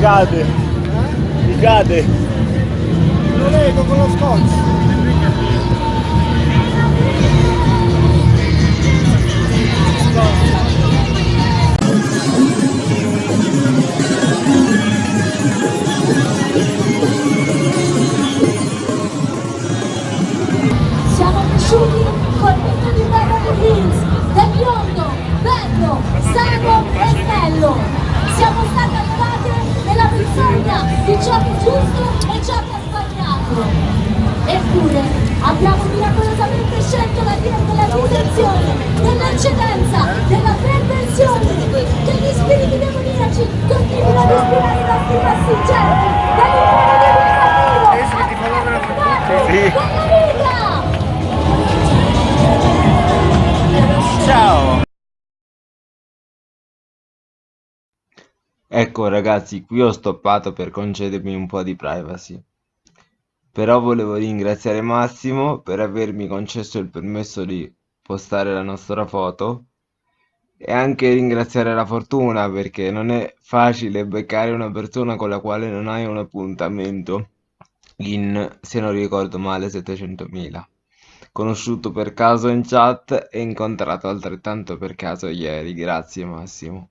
cade. Mi cade. Lo leggo con lo scotch. Ciò che è giusto e ciò che è sbagliato. Eppure abbiamo miracolosamente scelto la via della distinzione, dell'eccedenza, della perversione, che gli spiriti demoniaci continuino ad ispirare i nostri passeggeri, dall'impero diventativo a Sì. della vita! Ciao. Ecco ragazzi, qui ho stoppato per concedermi un po' di privacy. Però volevo ringraziare Massimo per avermi concesso il permesso di postare la nostra foto e anche ringraziare la fortuna perché non è facile beccare una persona con la quale non hai un appuntamento in, se non ricordo male, 700.000. Conosciuto per caso in chat e incontrato altrettanto per caso ieri. Grazie Massimo.